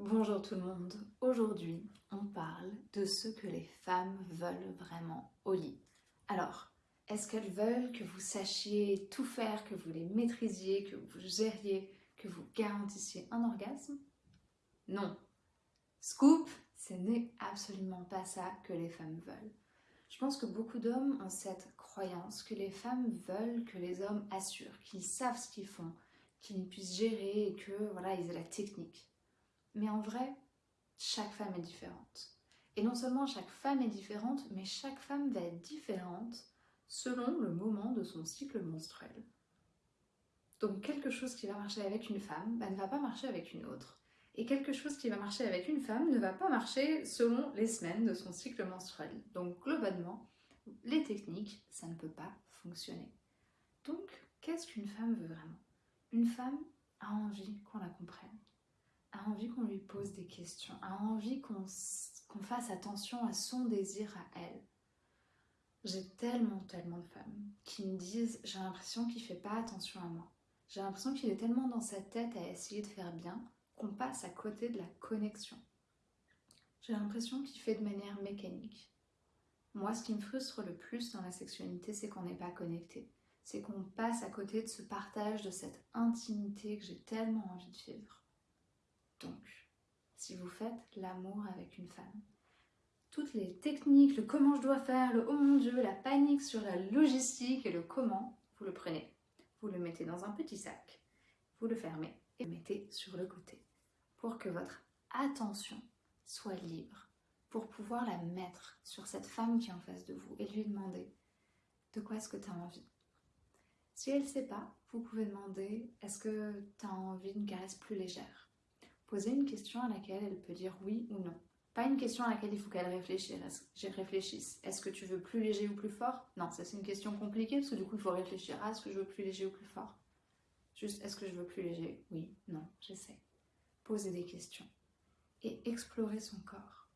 Bonjour tout le monde, aujourd'hui on parle de ce que les femmes veulent vraiment au lit. Alors, est-ce qu'elles veulent que vous sachiez tout faire, que vous les maîtrisiez, que vous gériez, que vous garantissiez un orgasme? Non. Scoop, ce n'est absolument pas ça que les femmes veulent. Je pense que beaucoup d'hommes ont cette croyance que les femmes veulent que les hommes assurent, qu'ils savent ce qu'ils font, qu'ils puissent gérer et que voilà, ils aient la technique. Mais en vrai, chaque femme est différente. Et non seulement chaque femme est différente, mais chaque femme va être différente selon le moment de son cycle menstruel. Donc quelque chose qui va marcher avec une femme bah, ne va pas marcher avec une autre. Et quelque chose qui va marcher avec une femme ne va pas marcher selon les semaines de son cycle menstruel. Donc globalement, les techniques, ça ne peut pas fonctionner. Donc, qu'est-ce qu'une femme veut vraiment? Une femme a envie qu'on la comprenne a envie qu'on lui pose des questions, a envie qu'on fasse attention à son désir à elle. J'ai tellement, tellement de femmes qui me disent j'ai l'impression qu'il fait pas attention à moi. J'ai l'impression qu'il est tellement dans sa tête à essayer de faire bien qu'on passe à côté de la connexion. J'ai l'impression qu'il fait de manière mécanique. Moi, ce qui me frustre le plus dans la sexualité, c'est qu'on n'est pas connecté. C'est qu'on passe à côté de ce partage, de cette intimité que j'ai tellement envie de vivre. Donc, si vous faites l'amour avec une femme, toutes les techniques, le comment je dois faire, le oh mon dieu, la panique sur la logistique et le comment, vous le prenez, vous le mettez dans un petit sac, vous le fermez et le mettez sur le côté pour que votre attention soit libre, pour pouvoir la mettre sur cette femme qui est en face de vous et lui demander de quoi est-ce que tu as envie. Si elle ne sait pas, vous pouvez demander est-ce que tu as envie d'une caresse plus légère? Poser une question à laquelle elle peut dire oui ou non. Pas une question à laquelle il faut qu'elle réfléchisse. Est-ce que tu veux plus léger ou plus fort? Non, ça c'est une question compliquée parce que du coup il faut réfléchir. à est-ce que je veux plus léger ou plus fort Juste, est-ce que je veux plus léger? Oui, non, j'essaie. Poser des questions et explorer son corps.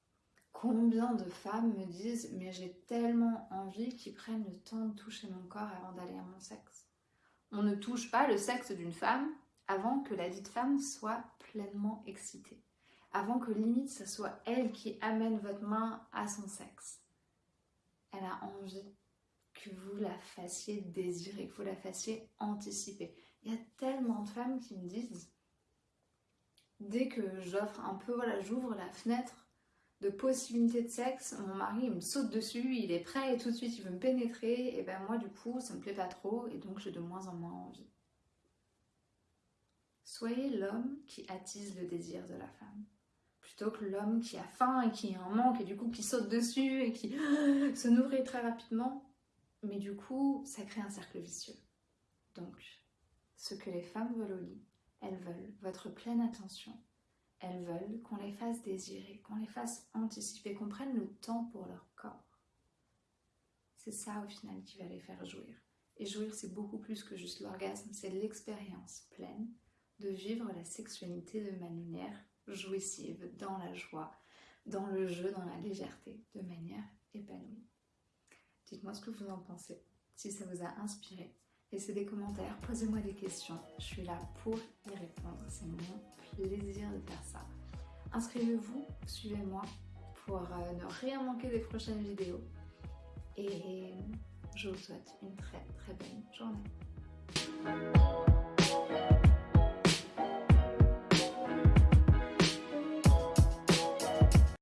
Combien de femmes me disent mais j'ai tellement envie qu'ils prennent le temps de toucher mon corps avant d'aller à mon sexe. On ne touche pas le sexe d'une femme avant que la dite femme soit pleinement excitée, avant que limite ce soit elle qui amène votre main à son sexe. Elle a envie que vous la fassiez désirer, que vous la fassiez anticiper. Il y a tellement de femmes qui me disent, dès que j'offre un peu, voilà, j'ouvre la fenêtre de possibilités de sexe, mon mari me saute dessus, il est prêt et tout de suite il veut me pénétrer, et ben moi du coup ça me plaît pas trop et donc j'ai de moins en moins envie. Soyez l'homme qui attise le désir de la femme, plutôt que l'homme qui a faim et qui en manque et du coup qui saute dessus et qui se nourrit très rapidement. Mais du coup, ça crée un cercle vicieux. Donc, ce que les femmes veulent au lit, elles veulent votre pleine attention. Elles veulent qu'on les fasse désirer, qu'on les fasse anticiper, qu'on prenne le temps pour leur corps. C'est ça au final qui va les faire jouir. Et jouir, c'est beaucoup plus que juste l'orgasme, c'est l'expérience pleine de vivre la sexualité de manière jouissive, dans la joie, dans le jeu, dans la légèreté, de manière épanouie. Dites-moi ce que vous en pensez, si ça vous a inspiré. Laissez des commentaires, posez-moi des questions, je suis là pour y répondre, c'est mon plaisir de faire ça. Inscrivez-vous, suivez-moi pour euh, ne rien manquer des prochaines vidéos. Et je vous souhaite une très très bonne journée.